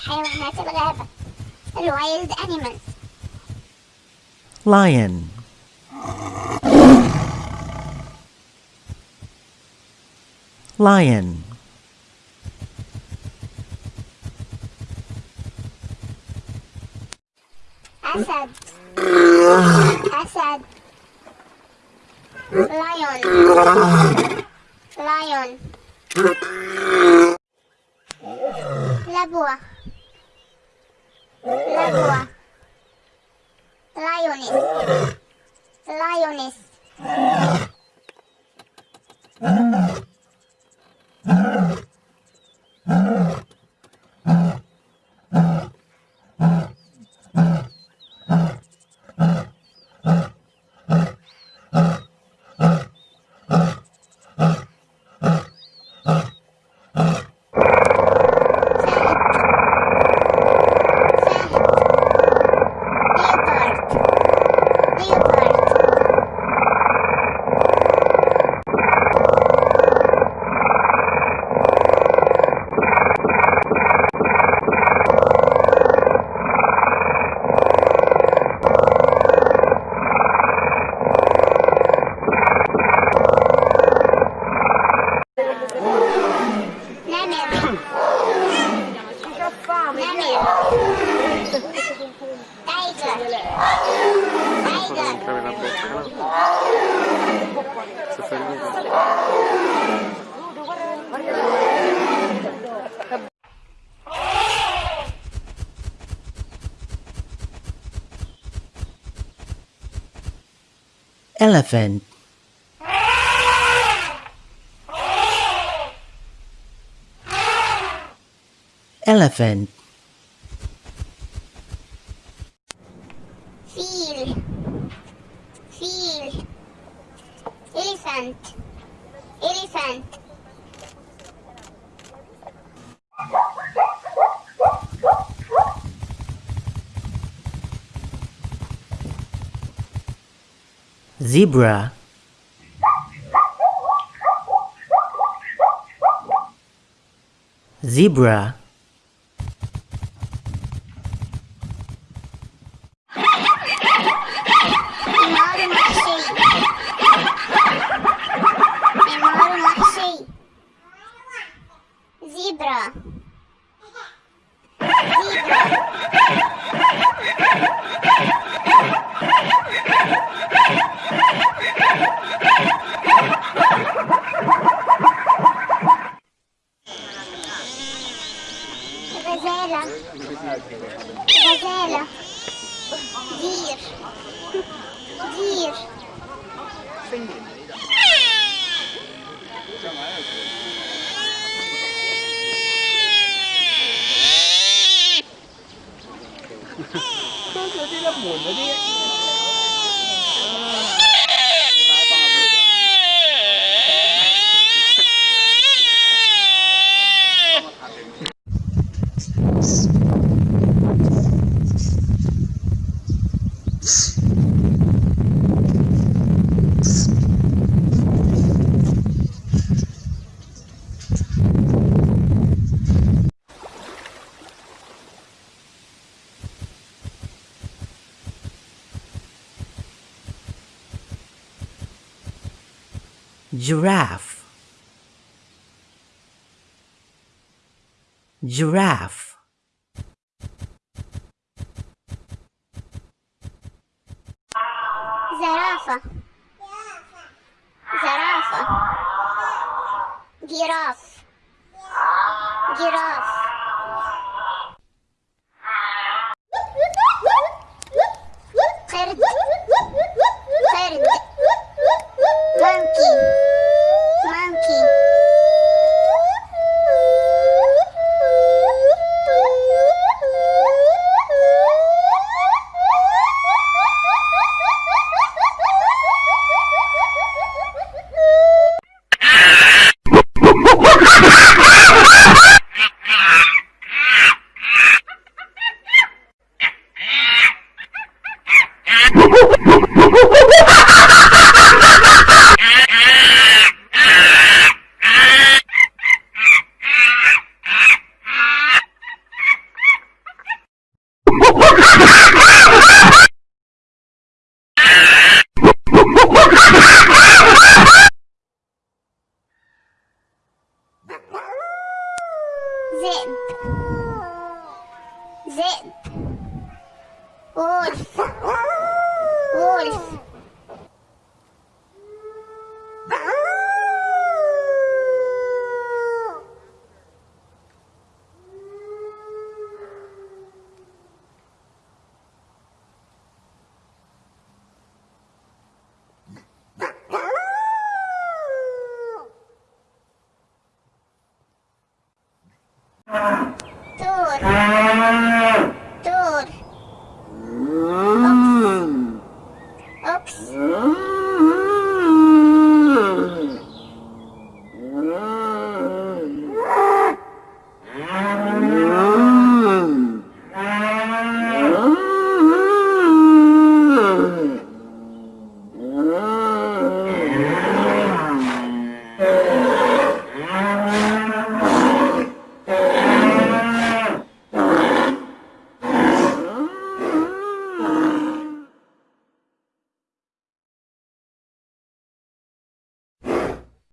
حيوانات الغابة الوايلد animals lion lion أسد أسد lion lion لبوة Layu ah. Layu. Elephant. Elephant zebra. Zebra Gazela. Gazela. Dir. Dir. Quanto tempo é muito, giraffe giraffe Giraffe. Giraffe. giraffe giraffe zip, zip, wolf, wolf.